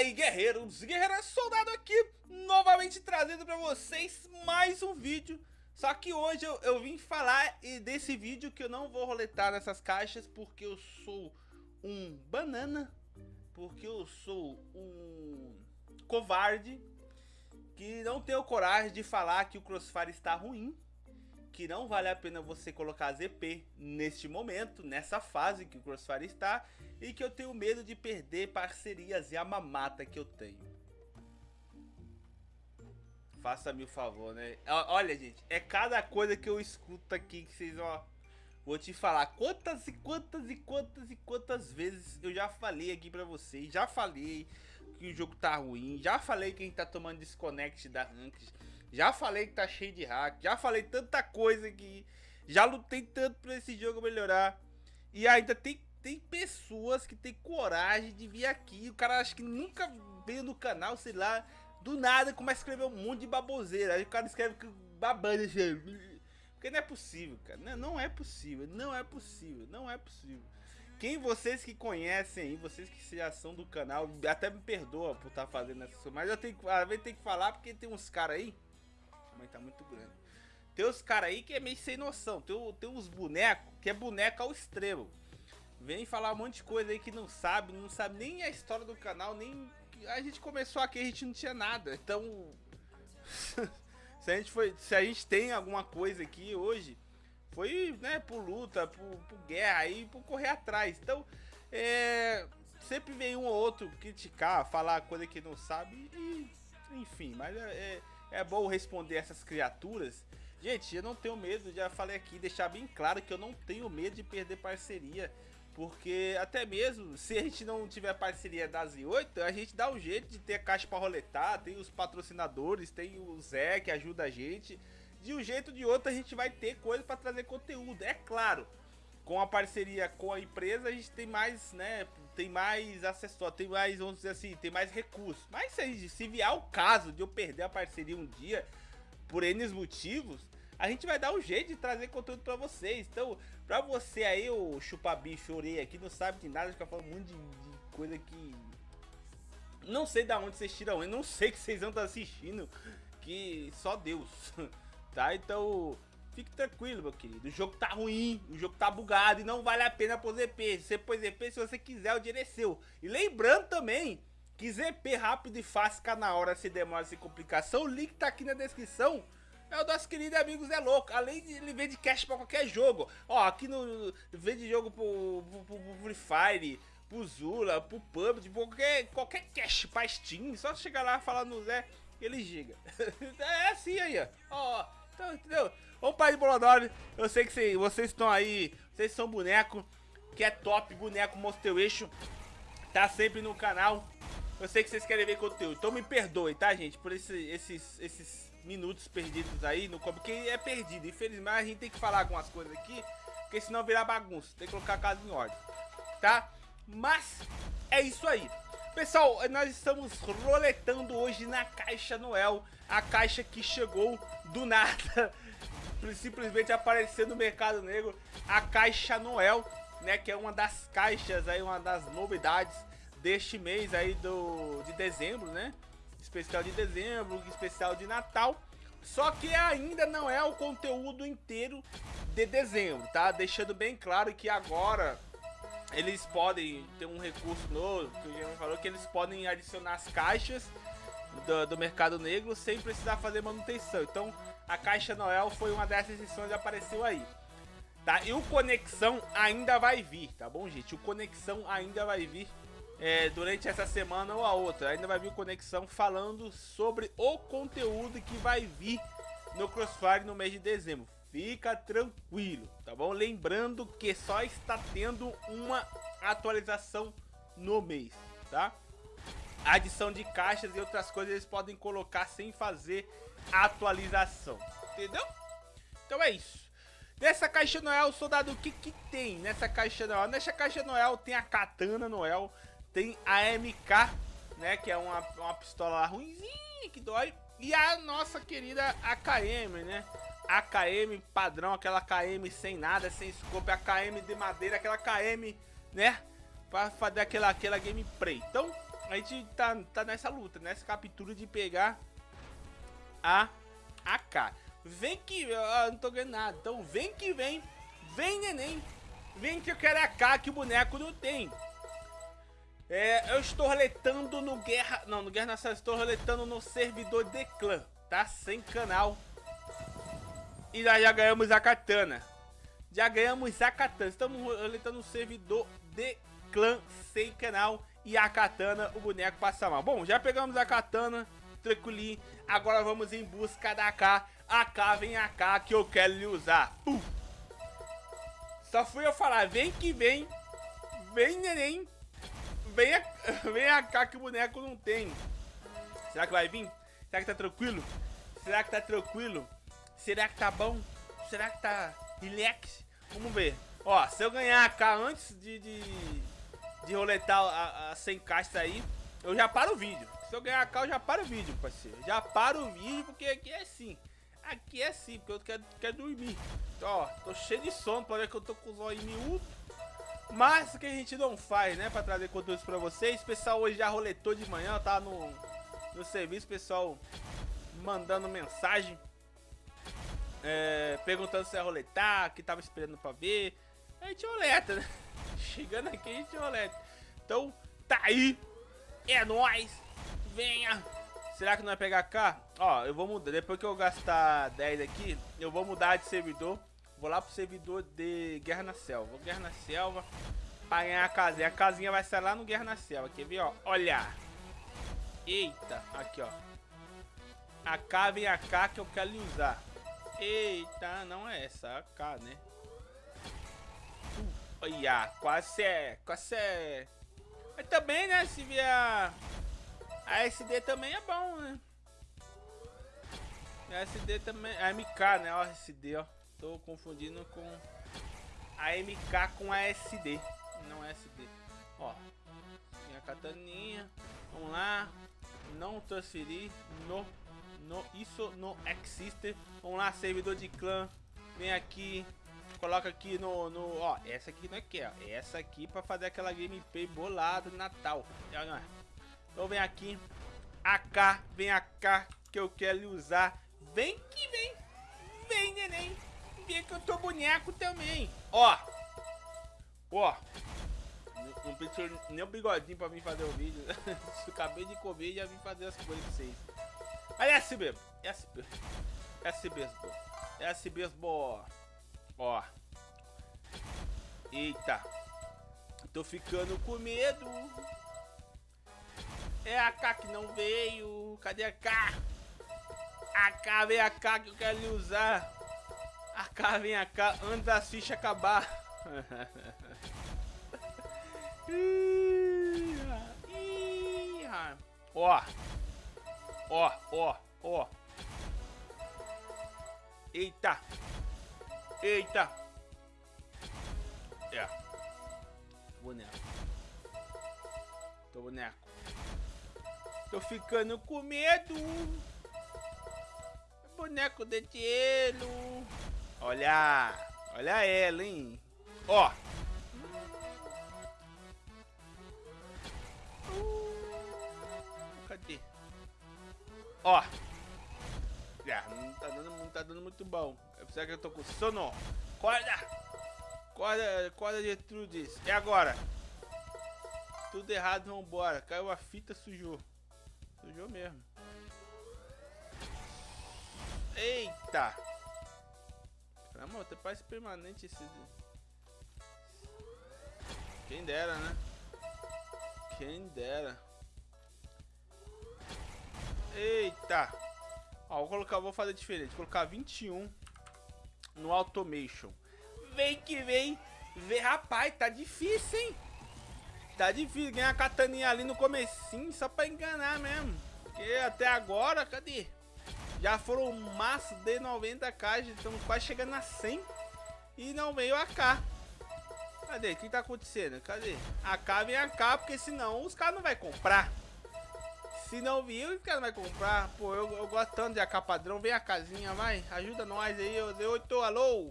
aí, guerreiros, guerreiras, soldado aqui, novamente trazendo pra vocês mais um vídeo. Só que hoje eu, eu vim falar desse vídeo que eu não vou roletar nessas caixas porque eu sou um banana, porque eu sou um covarde, que não tenho coragem de falar que o Crossfire está ruim que não vale a pena você colocar ZP neste momento, nessa fase que o Crossfire está, e que eu tenho medo de perder parcerias e a mamata que eu tenho. Faça-me o favor, né? Olha, gente, é cada coisa que eu escuto aqui que vocês, ó... Vou te falar quantas e quantas e quantas e quantas vezes eu já falei aqui pra vocês. Já falei que o jogo tá ruim. Já falei que a gente tá tomando desconnect da Ranked. Já falei que tá cheio de hack, já falei tanta coisa que já lutei tanto pra esse jogo melhorar. E ainda tem, tem pessoas que tem coragem de vir aqui. O cara acha que nunca veio no canal, sei lá. Do nada começa a escrever um monte de baboseira. Aí o cara escreve babando assim. Porque não é possível, cara. Não, não é possível. Não é possível. Não é possível. Quem vocês que conhecem aí, vocês que já são do canal, até me perdoa por estar tá fazendo essa. Mas eu tenho, às vezes tem que falar porque tem uns caras aí tamanho tá muito grande. Tem os caras aí que é meio sem noção. Tem, tem uns bonecos que é boneco ao extremo. Vem falar um monte de coisa aí que não sabe, não sabe nem a história do canal, nem... A gente começou aqui, a gente não tinha nada. Então... se, a gente foi, se a gente tem alguma coisa aqui hoje, foi né, por luta, por, por guerra aí, por correr atrás. Então, é, sempre vem um ou outro criticar, falar coisa que não sabe e enfim, mas é, é é bom responder essas criaturas. Gente, eu não tenho medo, já falei aqui, deixar bem claro que eu não tenho medo de perder parceria. Porque até mesmo se a gente não tiver parceria da Z8, a gente dá um jeito de ter caixa para roletar, tem os patrocinadores, tem o Zé que ajuda a gente. De um jeito ou de outro a gente vai ter coisa para trazer conteúdo, é claro com a parceria com a empresa, a gente tem mais, né, tem mais acessório, tem mais, vamos dizer assim, tem mais recursos. Mas se, se vier o caso de eu perder a parceria um dia, por N motivos, a gente vai dar um jeito de trazer conteúdo pra vocês. Então, pra você aí, o chupabicho orei aqui, não sabe de nada, fica falando um monte de, de, coisa que... Não sei da onde vocês tiram, eu não sei que vocês vão estar assistindo, que só Deus, tá? Então... Fique tranquilo, meu querido. O jogo tá ruim, o jogo tá bugado e não vale a pena pôr ZP. Você pôs ZP se você quiser, o dinheiro é seu. E lembrando também que ZP rápido e fácil fica na hora, se demora, sem complicação. O link tá aqui na descrição. É o nosso querido amigo Zé Louco. Além de ele vende cash pra qualquer jogo. Ó, aqui no. Vende jogo pro, pro, pro, pro Free Fire, pro Zula, pro PUBG, qualquer, qualquer cash pra Steam. Só chegar lá e falar no Zé, ele giga. é assim aí, ó. Ó. Então, entendeu? Vamos para de Bolodore. Eu sei que cê, vocês estão aí. Vocês são boneco que é top, boneco Monster Eixo. Tá sempre no canal. Eu sei que vocês querem ver conteúdo. Então me perdoe, tá, gente? Por esse, esses, esses minutos perdidos aí no porque é perdido. Infelizmente a gente tem que falar algumas coisas aqui. Porque senão virar bagunça. Tem que colocar a casa em ordem. Tá? Mas é isso aí. Pessoal, nós estamos roletando hoje na Caixa Noel, a caixa que chegou do nada, simplesmente apareceu no mercado negro, a Caixa Noel, né, que é uma das caixas aí, uma das novidades deste mês aí do de dezembro, né? Especial de dezembro, especial de Natal. Só que ainda não é o conteúdo inteiro de dezembro, tá? Deixando bem claro que agora eles podem ter um recurso novo, que o falou, que eles podem adicionar as caixas do, do, mercado negro sem precisar fazer manutenção. Então, a Caixa Noel foi uma dessas edições que apareceu aí. Tá? E o Conexão ainda vai vir, tá bom, gente? O Conexão ainda vai vir é, durante essa semana ou a outra. Ainda vai vir o Conexão falando sobre o conteúdo que vai vir no Crossfire no mês de dezembro Fica tranquilo, tá bom? Lembrando que só está tendo uma atualização no mês, tá? adição de caixas e outras coisas eles podem colocar sem fazer atualização, entendeu? Então é isso. Nessa caixa Noel, soldado, o que que tem nessa caixa Noel? Nessa caixa Noel tem a Katana Noel, tem a MK, né, que é uma, uma pistola ruimzinha que dói, e a nossa querida AKM, né? AKM padrão, aquela KM sem nada, sem scope, AKM de madeira, aquela KM, né? Pra fazer aquela, aquela gameplay. Então, a gente tá, tá nessa luta, nessa captura de pegar a AK. Vem que... Eu não tô ganhando nada. Então vem que vem. Vem, neném. Vem que eu quero AK que o boneco não tem. É, eu estou roletando no Guerra... Não, no Guerra Nacional. Estou roletando no servidor de clã. Tá? Sem canal. E nós já ganhamos a katana. Já ganhamos a katana. Estamos roletando no servidor de clã sem canal. E a katana, o boneco passa mal. Bom, já pegamos a katana. Tranquilinho. Agora vamos em busca da AK. AK, vem AK que eu quero lhe usar. Pum. Só fui eu falar, vem que vem. Vem, neném. Vem, a, vem AK que o boneco não tem. Será que vai vir? Será que tá tranquilo? Será que tá tranquilo? Será que tá bom? Será que tá relax? Vamos ver. Ó, se eu ganhar AK antes de, de, de roletar a, a 100 caixas aí, eu já paro o vídeo. Se eu ganhar AK, eu já paro o vídeo, parceiro. Já paro o vídeo, porque aqui é assim. Aqui é assim, porque eu quero, quero dormir. Então, ó, tô cheio de sono, pode ver que eu tô com os olhos miúdos. Mas o que a gente não faz, né, pra trazer conteúdo pra vocês. O pessoal hoje já roletou de manhã, tá no, no serviço, pessoal mandando mensagem. É, perguntando se ia roletar, que tava esperando pra ver. A gente roleta, né? Chegando aqui a gente roleta. Então, tá aí. É nóis. Venha. Será que não vai pegar cá? Ó, eu vou mudar. Depois que eu gastar 10 aqui, eu vou mudar de servidor. Vou lá pro servidor de Guerra na Selva. Guerra na Selva. Pra ganhar a casinha. A casinha vai ser lá no Guerra na Selva. Quer ver, ó? Olha. Eita. Aqui, ó. A K vem a K que eu quero lhe usar. Eita, não é essa. K, né? Olha, quase é. Quase é. Mas também, né? Se vier a SD também é bom, né? A SD também. A MK, né? Ó, SD, ó. Tô confundindo com a MK com a SD. Não é SD. Ó. Tem a kataninha. Vamos lá. Não transferir. No. No. Isso não existe. Vamos lá, servidor de clã. Vem aqui. Coloca aqui no, no. Ó, essa aqui não é que, ó. Essa aqui pra fazer aquela gameplay bolada Natal. Não é. Então vem aqui. AK, vem AK que eu quero usar. Vem que vem. Vem, neném. Vem que eu tô boneco também. Ó. Ó. Não precisa nem o bigodinho pra vir fazer o vídeo. Acabei de comer e já vim fazer as coisas pra vocês. Mas é assim mesmo. É mesmo. É mesmo. É assim mesmo. Ó. Eita. Tô ficando com medo. É a K que não veio. Cadê a K? A K vem a K que eu quero usar. A K vem a K antes da ficha acabar. Ó. Ó, ó, ó. Eita. Eita. É. Boneco. Tô boneco. Tô ficando com medo. Boneco de gelo. Olha. Olha ela, hein. Ó. Uh, cadê? Ó. É, não tá, dando, não tá dando muito bom. Eu preciso que eu tô com sono. Corda. Corda, corda de Trudes. E agora? Tudo errado, vambora. Caiu a fita, sujou. Sujou mesmo. Eita! Amor, até parece permanente esse... Quem dera, né? Quem dera. Eita! Ó, vou colocar, vou fazer diferente. Vou colocar 21 no automation. Vem que vem. Rapaz, tá difícil, hein? Tá difícil ganhar a kataninha ali no comecinho só pra enganar mesmo. Porque até agora, cadê? Já foram massa de 90 caixas, estamos quase chegando a 100 e não veio a K. Cadê? O que tá acontecendo? Cadê? A K vem a K, porque senão os caras não vai comprar. Se não viu, os caras não vai comprar. Pô, eu, eu gosto tanto de AK padrão. Vem a casinha, vai. Ajuda nós aí, ô Z8, alô.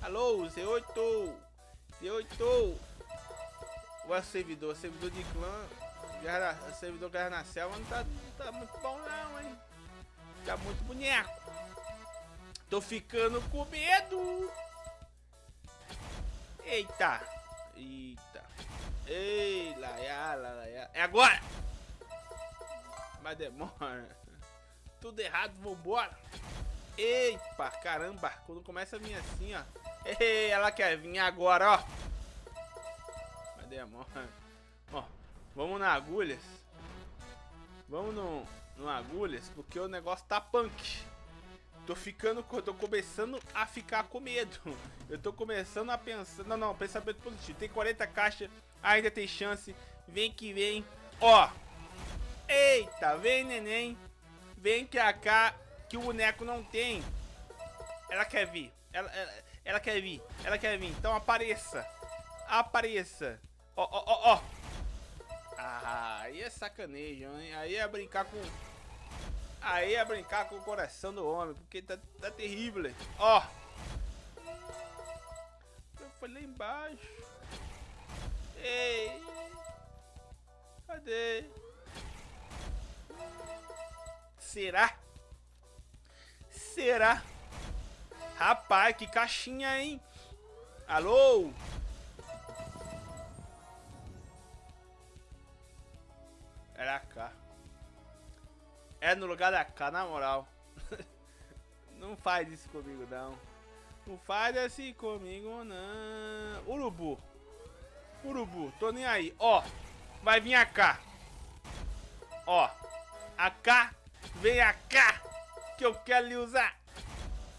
Alô, Z8. Z8. O servidor, servidor de clã. Guerra, o servidor Guerra na Selva não tá, não tá muito bom não, hein? Tá muito boneco. Tô ficando com medo. Eita. Eita. Ei, lá, lá, É agora! Mas demora. Tudo errado, vambora. Eita, caramba. Quando começa a vir assim, ó. Ei, ela quer vir agora, ó. Mas demora. Ó, vamos na agulhas. Vamos no, no agulhas, porque o negócio tá punk. Tô ficando, tô começando a ficar com medo. Eu tô começando a pensar, não, não, pensamento positivo. Tem 40 caixas, ainda tem chance. Vem que vem. Ó. Eita, vem neném. Vem que cá que o boneco não tem. Ela quer vir. Ela, ela, ela quer vir. Ela quer vir. Então apareça. Apareça. Ó, ó, ó, ó. Ah, aí é sacanejo, hein? Aí é brincar com Aí é brincar com o coração do homem, porque tá, tá terrível. Ó. Foi lá embaixo. Ei. Cadê? Será? Será? Rapaz, que caixinha, hein? Alô? Era cá. É no lugar da K, na moral. não faz isso comigo, não. Não faz assim comigo, não. Urubu. Urubu, tô nem aí. Ó, vai vir a K. Ó, a K, vem K, que eu quero lhe usar.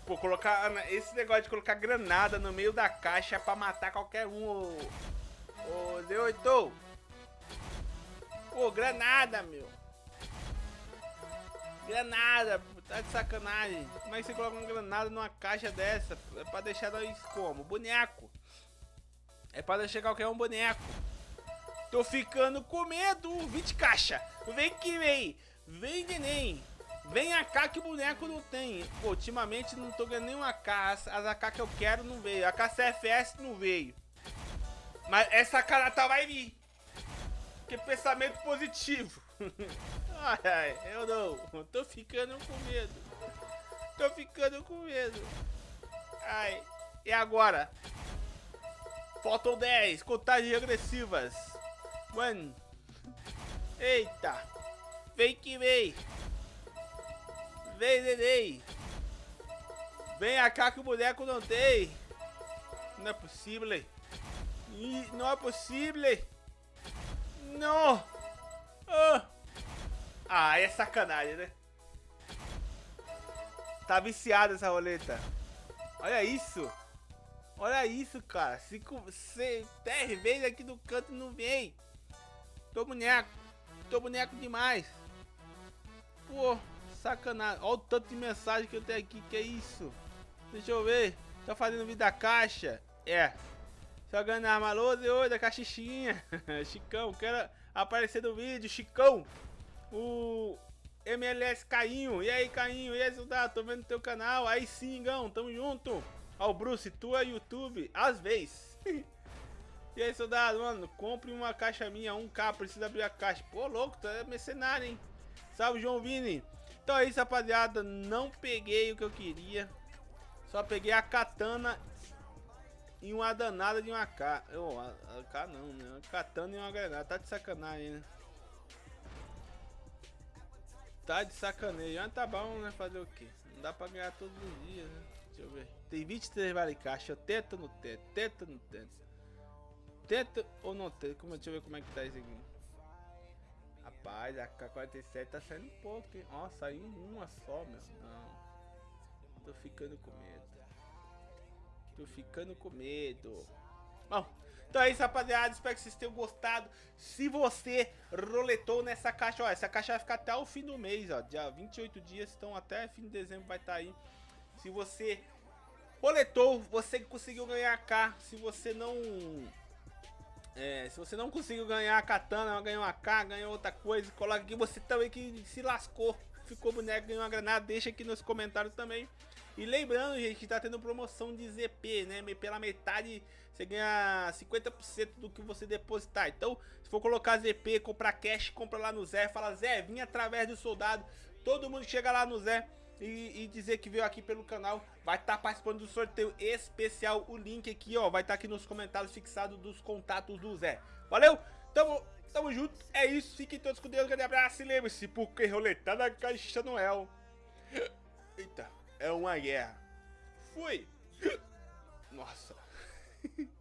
Pô, colocar esse negócio de colocar granada no meio da caixa pra matar qualquer um. Ô, ô Z8. Pô, granada, meu. Granada, tá de sacanagem. Como é que você coloca uma granada numa caixa dessa? É pra deixar nós como? Boneco. É pra deixar qualquer um boneco. Tô ficando com medo. 20 caixa. Vem que vem. Vem, neném. Vem AK que o boneco não tem. Pô, ultimamente não tô ganhando nenhuma AK. As, as AK que eu quero não veio. A KCFS não veio. Mas essa carata vai vir. Que pensamento positivo. Ai, ai, eu não. Tô ficando com medo. Tô ficando com medo. Ai, e agora? Faltam 10, contagens agressivas. Mano. Eita. Vem que vem. Vem, neném. Vem cá que o boneco não tem. Não é possível. Não é possível. Não. Ah. Ah, é sacanagem, né? Tá viciada essa roleta. Olha isso. Olha isso, cara. Cinco, seis, dez vezes aqui no canto não vem. Tô boneco. Tô boneco demais. Pô, sacanagem. Olha o tanto de mensagem que eu tenho aqui. Que é isso? Deixa eu ver. Tá fazendo vida da caixa. É. Jogando arma lousa e oi da caixinha. Chicão, quero aparecer no vídeo. Chicão o MLS Cainho. E aí, Cainho? E aí, soldado? Tô vendo teu canal. Aí sim, Gão. Tamo junto. Ó, o Bruce, tu é YouTube. Às vezes. e aí, soldado? Mano, compre uma caixa minha, 1K. Precisa abrir a caixa. Pô, louco, tu é mercenário, hein? Salve, João Vini. Então é isso, rapaziada. Não peguei o que eu queria. Só peguei a katana e uma danada de uma K. Oh, a, a K não, né? Uma katana e uma granada. Tá de sacanagem, né? Tá de sacaneio. Ah, tá bom, né? Fazer o quê? Não dá pra ganhar todos os dias, né? Deixa eu ver. Tem 23 vale caixa. Teta no teto. Teta no teto. Teta ou não teta? Como, deixa eu ver como é que tá isso aqui. Rapaz, a K-47 tá saindo um pouco? Ó, saiu uma só, meu. Não. Tô ficando com medo. Tô ficando com medo. Bom, então é isso, rapaziada. Espero que vocês tenham gostado. Se você roletou nessa caixa, ó, essa caixa vai ficar até o fim do mês, ó. Dia 28 dias, então até fim de dezembro vai estar tá aí. Se você roletou, você conseguiu ganhar K. Se você não... É, se você não conseguiu ganhar a katana, ganhou uma K, ganhou outra coisa, coloca aqui você também que se lascou. Ficou boneco, ganhou uma granada, deixa aqui nos comentários também. E lembrando, gente, que tá tendo promoção de ZP, né? Pela metade você ganha 50% do que você depositar. Então, se for colocar ZP, comprar cash, compra lá no Zé, fala Zé, vim através do soldado. Todo mundo chega lá no Zé e, e dizer que veio aqui pelo canal, vai estar tá participando do sorteio especial. O link aqui, ó, vai estar tá aqui nos comentários fixado dos contatos do Zé. Valeu? Tamo, tamo junto, é isso, fiquem todos com Deus, grande abraço e lembre-se, porque roletar na caixa Noel. Eita, é uma guerra. Fui! Nossa.